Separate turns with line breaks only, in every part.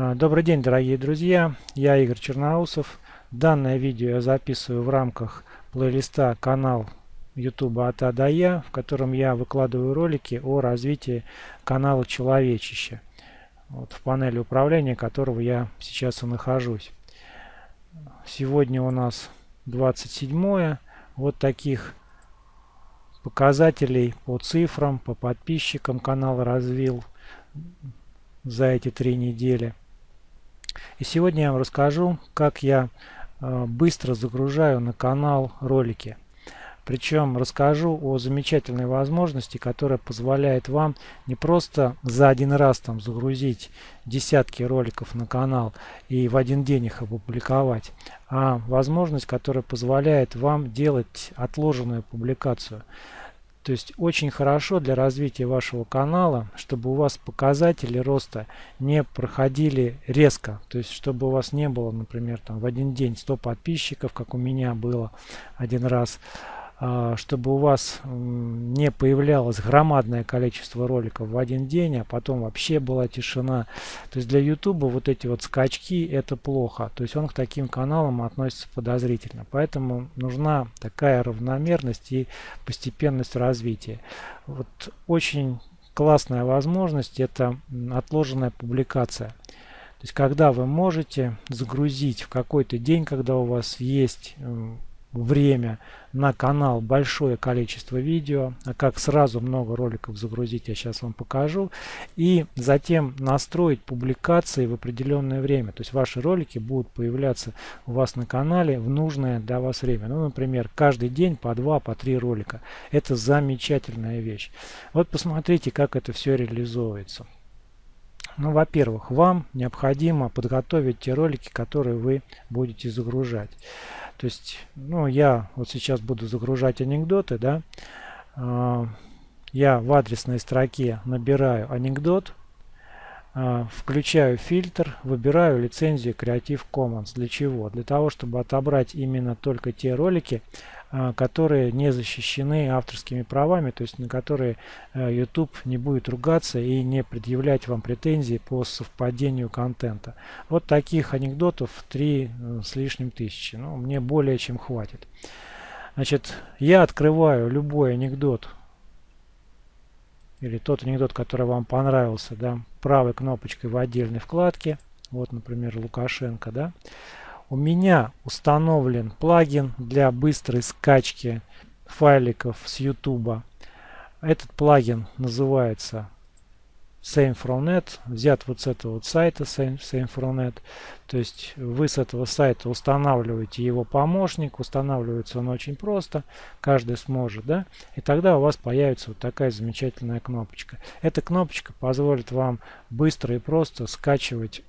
А, добрый день, дорогие друзья! Я Игорь Черноусов. Данное видео я записываю в рамках плейлиста канал YouTube от А до Я, в котором я выкладываю ролики о развитии канала Человечище, вот в панели управления которого я сейчас и нахожусь. Сегодня у нас 27 вот таких показателей по цифрам, по подписчикам канал развил за эти три недели. И сегодня я вам расскажу, как я э, быстро загружаю на канал ролики. Причем расскажу о замечательной возможности, которая позволяет вам не просто за один раз там загрузить десятки роликов на канал и в один день их опубликовать, а возможность, которая позволяет вам делать отложенную публикацию. То есть очень хорошо для развития вашего канала, чтобы у вас показатели роста не проходили резко. То есть чтобы у вас не было, например, там в один день 100 подписчиков, как у меня было один раз. А, чтобы у вас не появлялось громадное количество роликов в один день, а потом вообще была тишина. То есть для YouTube вот эти вот скачки это плохо. То есть он к таким каналам относится подозрительно. Поэтому нужна такая равномерность и постепенность развития. Вот очень классная возможность это отложенная публикация. То есть когда вы можете загрузить в какой-то день, когда у вас есть время на канал большое количество видео, а как сразу много роликов загрузить, я сейчас вам покажу. И затем настроить публикации в определенное время. То есть ваши ролики будут появляться у вас на канале в нужное для вас время. Ну, например, каждый день по два, по три ролика. Это замечательная вещь. Вот посмотрите, как это все реализовывается. Ну, во-первых, вам необходимо подготовить те ролики, которые вы будете загружать. То есть, ну, я вот сейчас буду загружать анекдоты, да. А, я в адресной строке набираю анекдот, а, включаю фильтр, выбираю лицензию Creative Commons. Для чего? Для того, чтобы отобрать именно только те ролики, которые не защищены авторскими правами, то есть на которые э, YouTube не будет ругаться и не предъявлять вам претензии по совпадению контента. Вот таких анекдотов 3 э, с лишним тысячи. Ну, мне более чем хватит. Значит, я открываю любой анекдот или тот анекдот, который вам понравился, да, правой кнопочкой в отдельной вкладке. Вот, например, Лукашенко, да. У меня установлен плагин для быстрой скачки файликов с YouTube. Этот плагин называется SameFromNet, взят вот с этого вот сайта SameFromNet. То есть вы с этого сайта устанавливаете его помощник, устанавливается он очень просто, каждый сможет, да, и тогда у вас появится вот такая замечательная кнопочка. Эта кнопочка позволит вам быстро и просто скачивать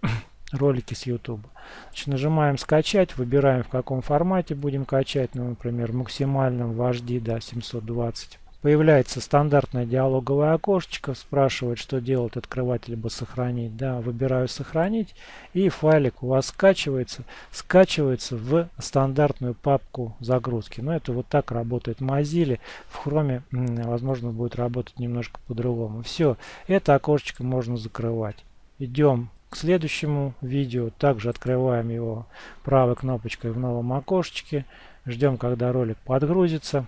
ролики с YouTube. Значит, нажимаем скачать, выбираем в каком формате будем качать, ну, например, в максимальном в HD да, 720. Появляется стандартное диалоговое окошечко, спрашивает, что делать, открывать либо сохранить. Да, выбираю сохранить и файлик у вас скачивается, скачивается в стандартную папку загрузки. Но это вот так работает Mozilla. В Chrome, возможно, будет работать немножко по-другому. Все, это окошечко можно закрывать. Идем к следующему видео. Также открываем его правой кнопочкой в новом окошечке. Ждем, когда ролик подгрузится.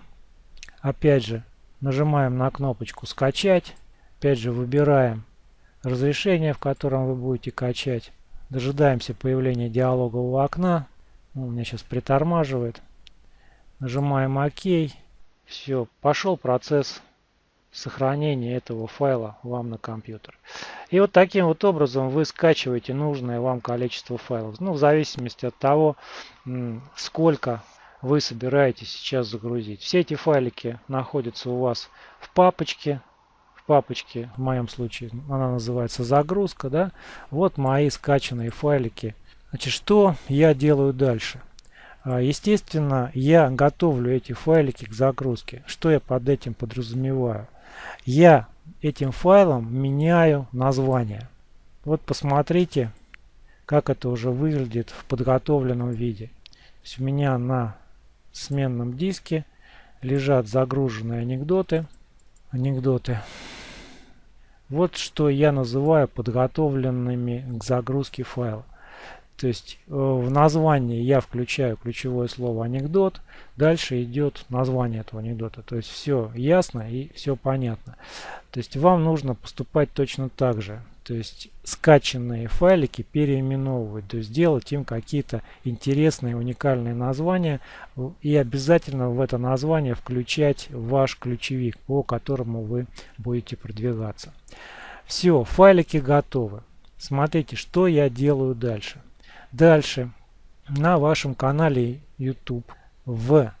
Опять же, нажимаем на кнопочку «Скачать». Опять же, выбираем разрешение, в котором вы будете качать. Дожидаемся появления диалогового окна. У меня сейчас притормаживает. Нажимаем ОК. Все, пошел процесс сохранения этого файла вам на компьютер. И вот таким вот образом вы скачиваете нужное вам количество файлов. Ну, в зависимости от того, сколько вы собираетесь сейчас загрузить. Все эти файлики находятся у вас в папочке. В папочке, в моем случае, она называется загрузка. Да? Вот мои скачанные файлики. Значит, что я делаю дальше? А, естественно, я готовлю эти файлики к загрузке. Что я под этим подразумеваю? Я этим файлом меняю название. Вот посмотрите, как это уже выглядит в подготовленном виде. То есть у меня на сменном диске лежат загруженные анекдоты. Анекдоты. Вот что я называю подготовленными к загрузке файла. То есть э, в названии я включаю ключевое слово анекдот, дальше идет название этого анекдота. То есть все ясно и все понятно. То есть вам нужно поступать точно так же. То есть скачанные файлики переименовывать, то есть делать им какие-то интересные уникальные названия и обязательно в это название включать ваш ключевик, по которому вы будете продвигаться. Все, файлики готовы. Смотрите, что я делаю дальше. Дальше на вашем канале YouTube в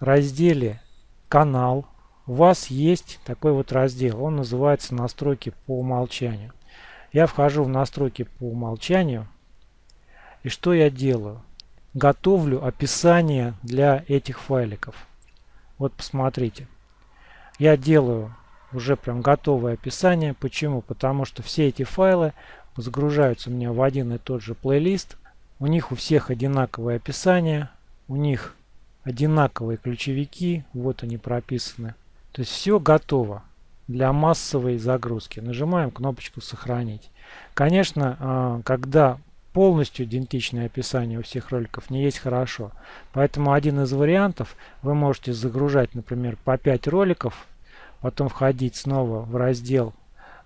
разделе «Канал» у вас есть такой вот раздел. Он называется «Настройки по умолчанию». Я вхожу в настройки по умолчанию. И что я делаю? Готовлю описание для этих файликов. Вот посмотрите. Я делаю уже прям готовое описание. Почему? Потому что все эти файлы загружаются у меня в один и тот же плейлист. У них у всех одинаковое описание, у них одинаковые ключевики, вот они прописаны. То есть все готово для массовой загрузки. Нажимаем кнопочку «Сохранить». Конечно, а, когда полностью идентичное описание у всех роликов не есть хорошо. Поэтому один из вариантов вы можете загружать, например, по 5 роликов, потом входить снова в раздел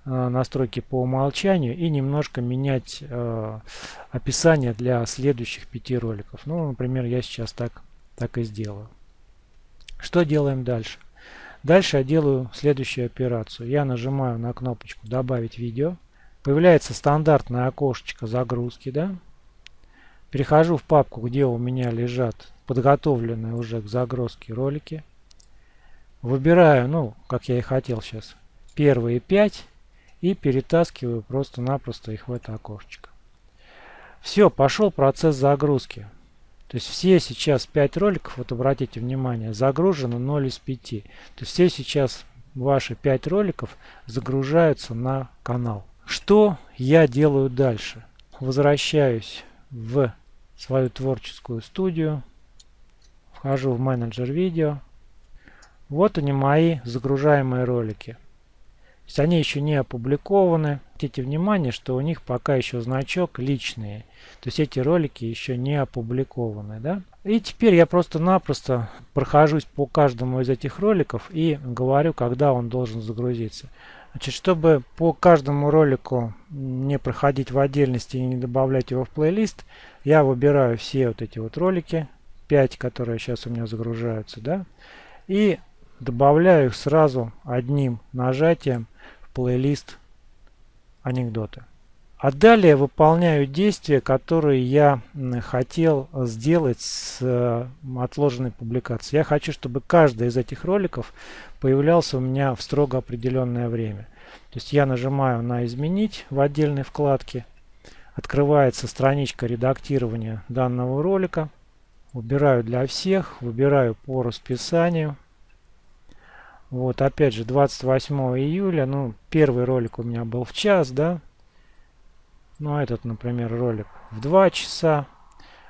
настройки по умолчанию и немножко менять э, описание для следующих пяти роликов. Ну, например, я сейчас так, так и сделаю. Что делаем дальше? Дальше я делаю следующую операцию. Я нажимаю на кнопочку «Добавить видео». Появляется стандартное окошечко загрузки. Да? Перехожу в папку, где у меня лежат подготовленные уже к загрузке ролики. Выбираю, ну, как я и хотел сейчас, первые пять и перетаскиваю просто-напросто их в это окошечко. Все, пошел процесс загрузки. То есть все сейчас 5 роликов, вот обратите внимание, загружено 0 из 5. То есть все сейчас ваши 5 роликов загружаются на канал. Что я делаю дальше? Возвращаюсь в свою творческую студию. Вхожу в менеджер видео. Вот они мои загружаемые ролики есть они еще не опубликованы. Обратите внимание, что у них пока еще значок личные. То есть эти ролики еще не опубликованы. Да? И теперь я просто-напросто прохожусь по каждому из этих роликов и говорю, когда он должен загрузиться. Значит, чтобы по каждому ролику не проходить в отдельности и не добавлять его в плейлист, я выбираю все вот эти вот ролики, 5, которые сейчас у меня загружаются, да, и добавляю их сразу одним нажатием плейлист анекдоты. А далее выполняю действия, которые я хотел сделать с э, отложенной публикацией. Я хочу, чтобы каждый из этих роликов появлялся у меня в строго определенное время. То есть я нажимаю на «Изменить» в отдельной вкладке. Открывается страничка редактирования данного ролика. Выбираю для всех, выбираю по расписанию. Вот, опять же, 28 июля, ну, первый ролик у меня был в час, да. Ну, а этот, например, ролик в 2 часа.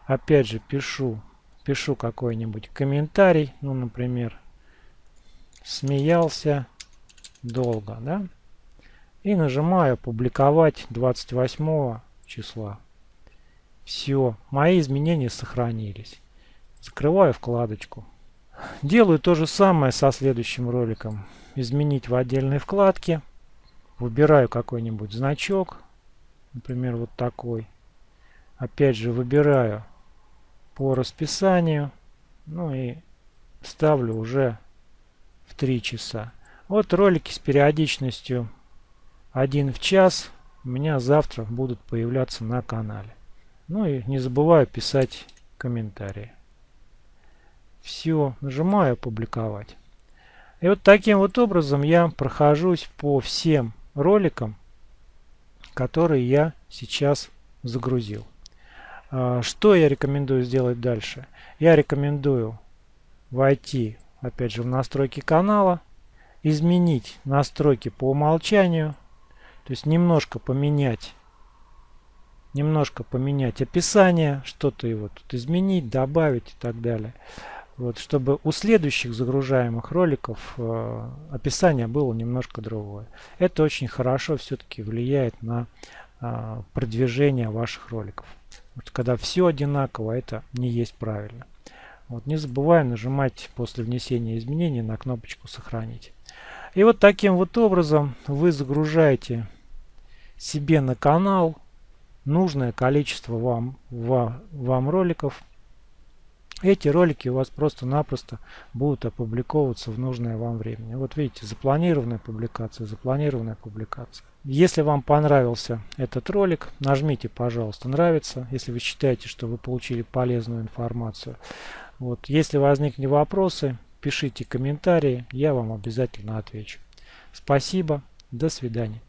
Опять же, пишу, пишу какой-нибудь комментарий, ну, например, смеялся долго, да. И нажимаю публиковать 28 числа. Все, мои изменения сохранились. Закрываю вкладочку. Делаю то же самое со следующим роликом. Изменить в отдельной вкладке. Выбираю какой-нибудь значок. Например, вот такой. Опять же выбираю по расписанию. Ну и ставлю уже в 3 часа. Вот ролики с периодичностью 1 в час у меня завтра будут появляться на канале. Ну и не забываю писать комментарии. Все, нажимаю «Опубликовать». И вот таким вот образом я прохожусь по всем роликам, которые я сейчас загрузил. А, что я рекомендую сделать дальше? Я рекомендую войти, опять же, в настройки канала, изменить настройки по умолчанию, то есть немножко поменять немножко поменять описание, что-то его тут изменить, добавить и так далее. Вот, чтобы у следующих загружаемых роликов э, описание было немножко другое. Это очень хорошо все-таки влияет на э, продвижение ваших роликов. Вот, когда все одинаково, это не есть правильно. Вот, не забываем нажимать после внесения изменений на кнопочку «Сохранить». И вот таким вот образом вы загружаете себе на канал нужное количество вам, вам, вам роликов. Эти ролики у вас просто-напросто будут опубликовываться в нужное вам время. Вот видите, запланированная публикация, запланированная публикация. Если вам понравился этот ролик, нажмите, пожалуйста, нравится, если вы считаете, что вы получили полезную информацию. Вот, если возникли вопросы, пишите комментарии, я вам обязательно отвечу. Спасибо, до свидания.